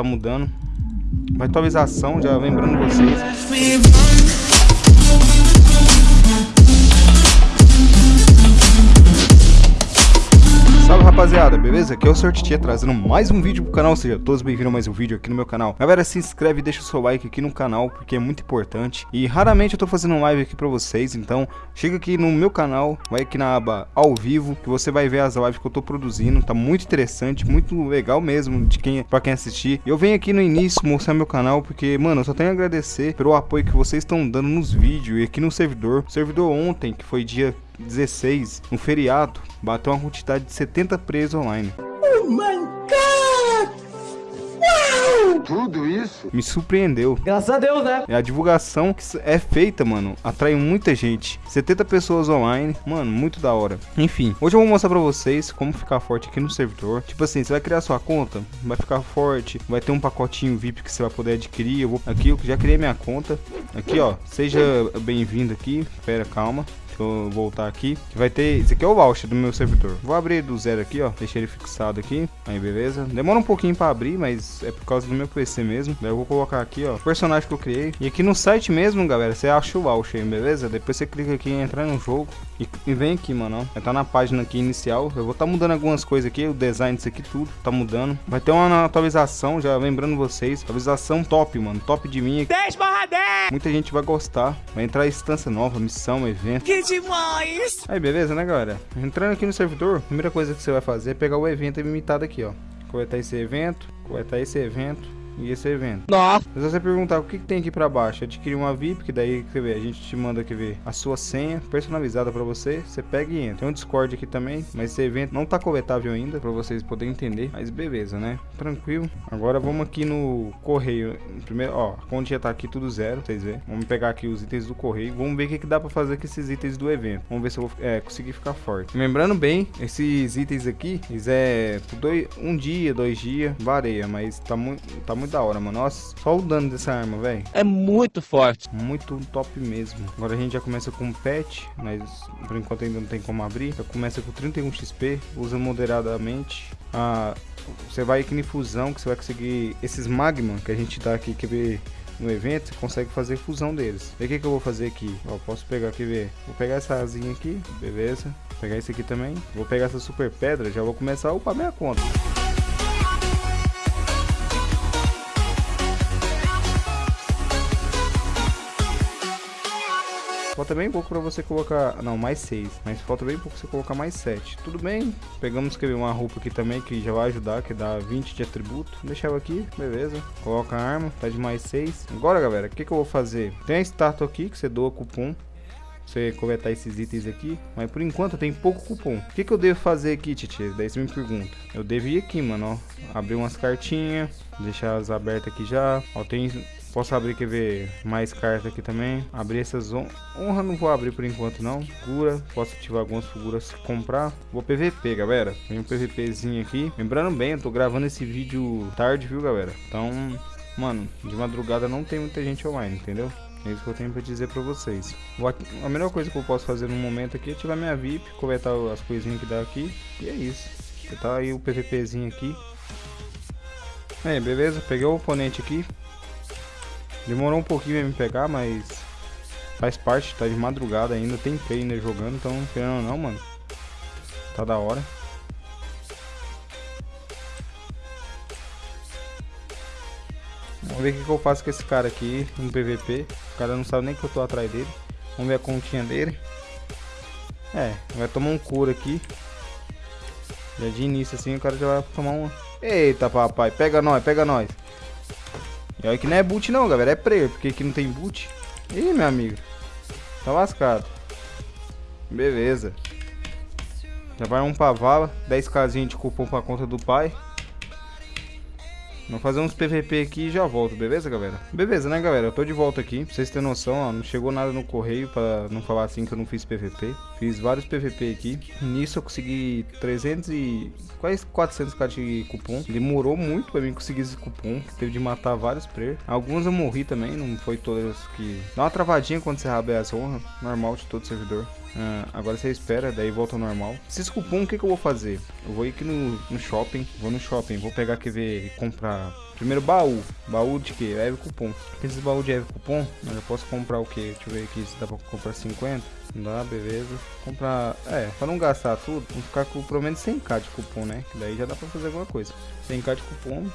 tá mudando. Vai atualização, já lembrando vocês. Salve rapaziada, beleza? Aqui é o Sortitia trazendo mais um vídeo pro canal, seja todos bem-vindos a mais um vídeo aqui no meu canal. Galera, se inscreve e deixa o seu like aqui no canal, porque é muito importante. E raramente eu tô fazendo live aqui pra vocês, então chega aqui no meu canal, vai aqui na aba ao vivo, que você vai ver as lives que eu tô produzindo. Tá muito interessante, muito legal mesmo de quem, pra quem assistir. Eu venho aqui no início mostrar meu canal, porque, mano, eu só tenho a agradecer pelo apoio que vocês estão dando nos vídeos e aqui no servidor. O servidor ontem, que foi dia 16, um feriado, bateu uma quantidade de 70 presos online. Oh my god! Uau! Tudo isso? Me surpreendeu. Graças a Deus, né? A divulgação que é feita, mano, atrai muita gente. 70 pessoas online, mano, muito da hora. Enfim, hoje eu vou mostrar pra vocês como ficar forte aqui no servidor. Tipo assim, você vai criar sua conta, vai ficar forte, vai ter um pacotinho VIP que você vai poder adquirir. Eu vou aqui, eu já criei minha conta. Aqui, ó, seja bem-vindo aqui. Pera, calma eu voltar aqui, que vai ter, esse aqui é o voucher do meu servidor. Vou abrir do zero aqui, ó, deixei ele fixado aqui, aí beleza. Demora um pouquinho pra abrir, mas é por causa do meu PC mesmo. Daí eu vou colocar aqui, ó, o personagem que eu criei. E aqui no site mesmo, galera, você acha o voucher, beleza? Depois você clica aqui em entrar no jogo e, e vem aqui, mano, ó. Tá na página aqui inicial. Eu vou tá mudando algumas coisas aqui, o design disso aqui tudo tá mudando. Vai ter uma atualização, já lembrando vocês, atualização top, mano, top de mim. 10 barra 10! Muita gente vai gostar. Vai entrar instância nova, missão, evento. Que demais! Aí, beleza, né, galera? Entrando aqui no servidor, a primeira coisa que você vai fazer é pegar o evento ilimitado aqui, ó. Coletar esse evento, coletar esse evento e esse evento. Nossa. Se você perguntar o que, que, tem aqui pra baixo, adquirir uma VIP, que daí, quer ver, a gente te manda, quer ver, a sua senha personalizada pra você, você pega e entra. Tem um Discord aqui também, mas esse evento não tá coletável ainda, pra vocês poderem entender, mas beleza, né? Tranquilo. Agora vamos aqui no correio, primeiro, ó, a conta já tá aqui tudo zero, vocês verem. Vamos pegar aqui os itens do correio, vamos ver o que, que dá pra fazer com esses itens do evento. Vamos ver se eu vou é, conseguir ficar forte. Lembrando bem, esses itens aqui, eles é dois, um dia, dois dias, varia, mas tá muito, tá muito da hora, mano. Nossa, só o dano dessa arma, velho. É muito forte. Muito top mesmo. Agora a gente já começa com pet, mas por enquanto ainda não tem como abrir. Já começa com 31 XP, usa moderadamente. Ah, você vai aqui em fusão, que você vai conseguir esses magma que a gente dá aqui, quer ver no evento, você consegue fazer fusão deles. E o que, que eu vou fazer aqui? Ó, posso pegar aqui, ver. Vou pegar essa asinha aqui, beleza. Vou pegar esse aqui também. Vou pegar essa super pedra, já vou começar a upar minha conta. Falta bem pouco para você colocar... Não, mais 6. Mas falta bem pouco você colocar mais 7. Tudo bem. Pegamos que uma roupa aqui também que já vai ajudar, que dá 20 de atributo. Deixar ela aqui, beleza. Coloca a arma, tá de mais 6. Agora, galera, o que, que eu vou fazer? Tem a estátua aqui que você doa cupom você coletar esses itens aqui. Mas por enquanto tem pouco cupom. O que, que eu devo fazer aqui, Titi? Daí você me pergunta. Eu devo ir aqui, mano, ó. Abrir umas cartinhas. Deixar elas abertas aqui já. Ó, tem Posso abrir, quer ver, mais cartas aqui também. Abrir essas on honra não vou abrir por enquanto não. Figura, posso ativar algumas figuras comprar. Vou PVP, galera. Tem um PVPzinho aqui. Lembrando bem, eu tô gravando esse vídeo tarde, viu, galera? Então, mano, de madrugada não tem muita gente online, entendeu? É isso que eu tenho pra dizer pra vocês. A melhor coisa que eu posso fazer no momento aqui é ativar minha VIP, coletar as coisinhas que dá aqui. E é isso. Tá aí o PVPzinho aqui. É, beleza. Peguei o oponente aqui. Demorou um pouquinho pra me pegar, mas faz parte, tá de madrugada ainda, tem trainer jogando, então querendo não, mano, tá da hora. Vamos ver o que, que eu faço com esse cara aqui no PVP. O cara não sabe nem que eu tô atrás dele. Vamos ver a continha dele. É, vai tomar um cura aqui. Já de início assim, o cara já vai tomar uma... Eita, papai, pega nós, pega nós. E olha que não é boot não, galera. É prayer, porque aqui não tem boot. Ih, meu amigo. Tá lascado. Beleza. Já vai um pra vala. 10 casinhas de cupom pra conta do pai. Vamos fazer uns PVP aqui e já volto, beleza, galera? Beleza, né, galera? Eu tô de volta aqui. Pra vocês terem noção, ó, não chegou nada no correio pra não falar assim que eu não fiz PVP. Fiz vários PVP aqui. Nisso eu consegui 300 e... quase 400k de cupom. Demorou muito pra mim conseguir esse cupom. Teve de matar vários players. Alguns eu morri também, não foi todas que... Dá uma travadinha quando você rabe as honras. Normal de todo servidor. Ah, agora você espera, daí volta ao normal. Esses cupom, o que, que eu vou fazer? Eu vou ir aqui no, no shopping, vou no shopping, vou pegar, quer ver, comprar... Primeiro baú, baú de que? Heavy cupom. Esses baú de heavy cupom, eu posso comprar o que? Deixa eu ver aqui se dá pra comprar 50. Não dá, beleza. Comprar, é, pra não gastar tudo, vamos ficar com pelo menos 100k de cupom, né? Que daí já dá pra fazer alguma coisa. 100k de cupom,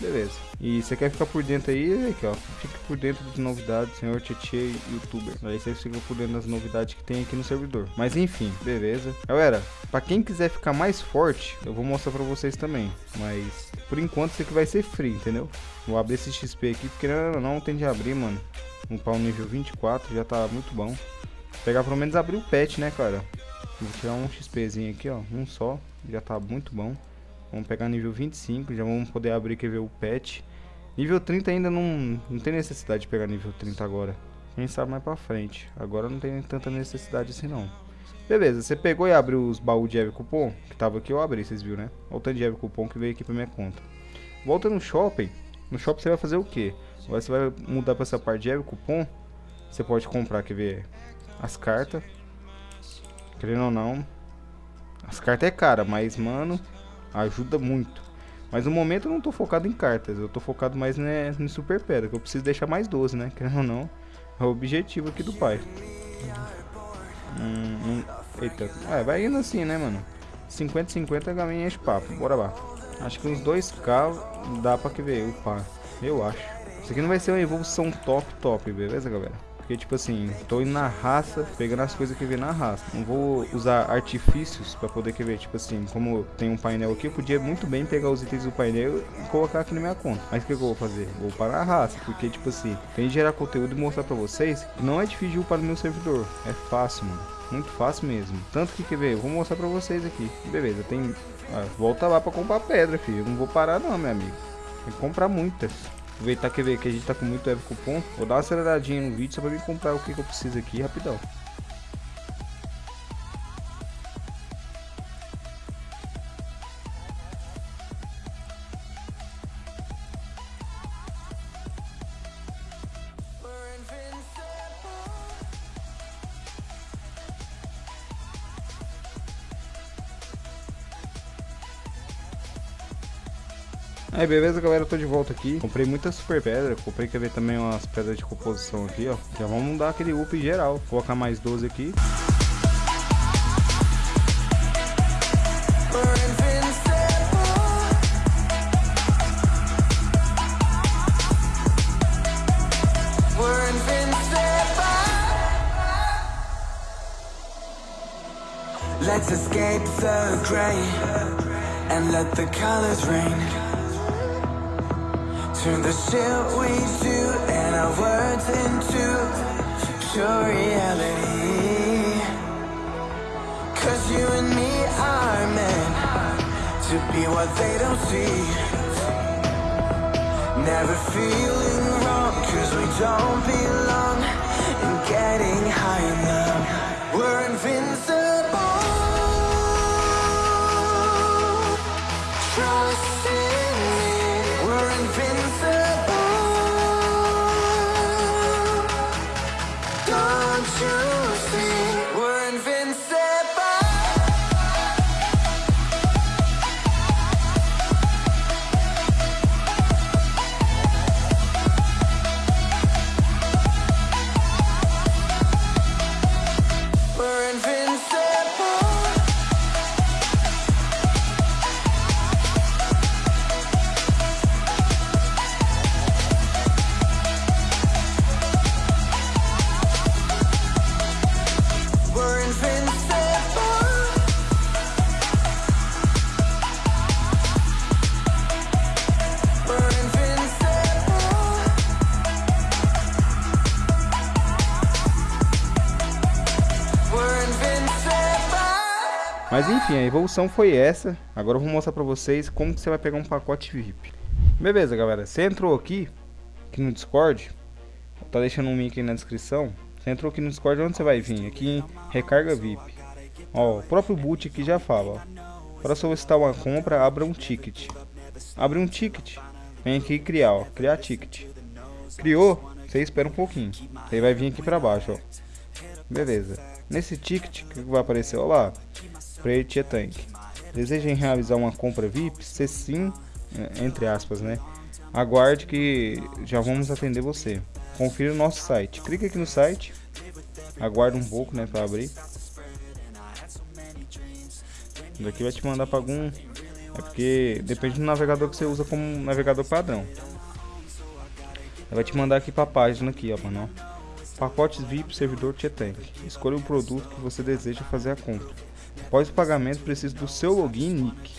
beleza. E você quer ficar por dentro aí, aqui ó, fique por dentro das novidades, senhor Tietê youtuber. Aí você fica por dentro das novidades que tem aqui no servidor. Mas enfim, beleza. Galera, pra quem quiser ficar mais forte, eu vou mostrar pra vocês também. Mas por enquanto isso aqui vai ser free, entendeu? Vou abrir esse XP aqui, porque não, não tem de abrir, mano. Um pau nível 24 já tá muito bom. Pegar pelo menos abrir o pet, né, cara? Vou tirar um XPzinho aqui, ó. Um só. Já tá muito bom. Vamos pegar nível 25, já vamos poder abrir, quer ver, o pet. Nível 30 ainda não, não tem necessidade de pegar nível 30 agora. Quem sabe mais pra frente. Agora não tem tanta necessidade assim não. Beleza, você pegou e abriu os baús de Eve Cupom, que tava aqui, eu abri, vocês viram, né? Olha o tanto de Eve Cupom que veio aqui pra minha conta. Volta no shopping. No shopping você vai fazer o quê? Agora você vai mudar pra essa parte de Eve Cupom. Você pode comprar, quer ver, as cartas. Querendo ou não. As cartas é cara, mas, mano, ajuda muito. Mas no momento eu não tô focado em cartas, eu tô focado mais né, no Super Pedra, que eu preciso deixar mais 12, né? Querendo ou não, é o objetivo aqui do pai. Hum, hum, eita, é, vai indo assim, né, mano? 50-50 galinha enche papo, bora lá. Acho que uns 2k dá pra que ver, upar, eu acho. Isso aqui não vai ser uma evolução top, top, beleza, galera? Porque, tipo assim, tô indo na raça, pegando as coisas que vem na raça. Não vou usar artifícios pra poder ver, tipo assim, como tem um painel aqui, eu podia muito bem pegar os itens do painel e colocar aqui na minha conta. Mas o que eu vou fazer? Vou parar a raça, porque, tipo assim, tem que gerar conteúdo e mostrar pra vocês não é difícil upar no meu servidor. É fácil, mano. Muito fácil mesmo. Tanto que, quer ver, eu vou mostrar pra vocês aqui. Beleza, tem... Ah, volta lá pra comprar pedra, filho. Eu não vou parar não, meu amigo. Tem que comprar muitas. Aproveitar que, ver que a gente tá com muito Evo Cupom. Vou dar uma aceleradinha no vídeo só pra mim comprar o que, que eu preciso aqui rapidão. Aí beleza galera, eu tô de volta aqui. Comprei muita super pedra, comprei quer ver também umas pedras de composição aqui ó. Já vamos dar aquele up geral, Vou colocar mais 12 aqui. Let's escape the gray and let the colors rain Turn the shit we do and our words into pure reality. Cause you and me are meant to be what they don't see. Never feeling wrong cause we don't belong And getting high enough. We're invincible Mas enfim, a evolução foi essa. Agora eu vou mostrar pra vocês como que você vai pegar um pacote VIP. Beleza, galera. Você entrou aqui, aqui no Discord. Tá deixando um link aí na descrição. Você entrou aqui no Discord, onde você vai vir? Aqui em Recarga VIP. Ó, o próprio boot aqui já fala, ó. Para solicitar uma compra, abra um ticket. Abre um ticket. Vem aqui criar, ó. Criar ticket. Criou, você espera um pouquinho. Aí vai vir aqui pra baixo, ó. Beleza. Nesse ticket, o que vai aparecer? Olha lá, Prete Tank. Desejem realizar uma compra VIP? Se sim, é, entre aspas, né? Aguarde que já vamos atender você. Confira o nosso site. Clique aqui no site. Aguarde um pouco, né, para abrir. Daqui vai te mandar para algum é porque depende do navegador que você usa como navegador padrão. Vai te mandar aqui para a página aqui, ó, mano. Pacotes VIP servidor Tietank. Escolha o produto que você deseja fazer a compra. Após o pagamento, precisa do seu login e nick.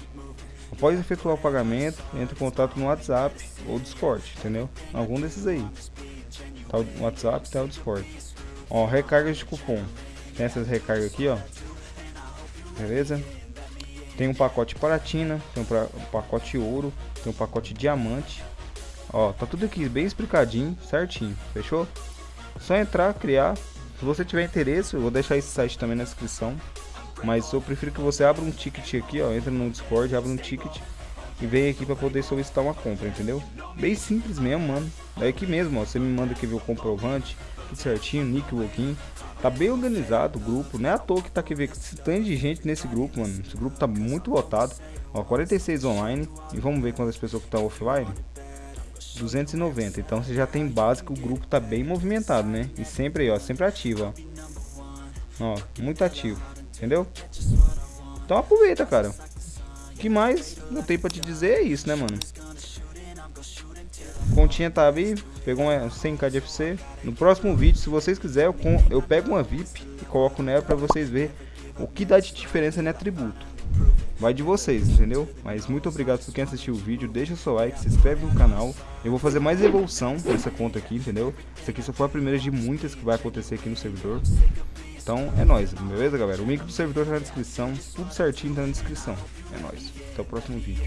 Após efetuar o pagamento, entre em contato no WhatsApp ou Discord, entendeu? Algum desses aí. Tá o WhatsApp, tá o Discord. Ó, de cupom. Tem essas recargas aqui, ó. Beleza? Tem um pacote platina, tem um, pacote ouro, tem um pacote diamante. Ó, tá tudo aqui bem explicadinho, certinho, fechou? Só entrar, criar. Se você tiver interesse, eu vou deixar esse site também na descrição. Mas eu prefiro que você abra um ticket aqui, ó, entra no Discord, abre um ticket e vem aqui para poder solicitar uma compra, entendeu? Bem simples mesmo, mano. É aqui mesmo, ó, você me manda aqui ver o comprovante, tudo certinho, nick, login. Tá bem organizado o grupo, não é à toa que tá aqui ver que tem de gente nesse grupo, mano. Esse grupo tá muito lotado. Ó, 46 online. E vamos ver quantas pessoas que estão offline. 290. Então você já tem básico, o grupo tá bem movimentado, né? E sempre aí, ó, sempre ativo, ó. Ó, muito ativo, entendeu? Então aproveita, cara. O que mais eu tenho pra te dizer é isso, né, mano? Continha tá aí, pegou uma 100k de FC. No próximo vídeo, se vocês quiserem, eu, pego uma VIP e coloco nela pra vocês verem o que dá de diferença no atributo. Vai de vocês, entendeu? Mas muito obrigado por quem assistiu o vídeo, deixa o seu like, se inscreve no canal. Eu vou fazer mais evolução nessa conta aqui, entendeu? Essa aqui só foi a primeira de muitas que vai acontecer aqui no servidor. Então é nóis, beleza galera? O link do servidor tá na descrição, tudo certinho tá na descrição. É nóis, até o próximo vídeo.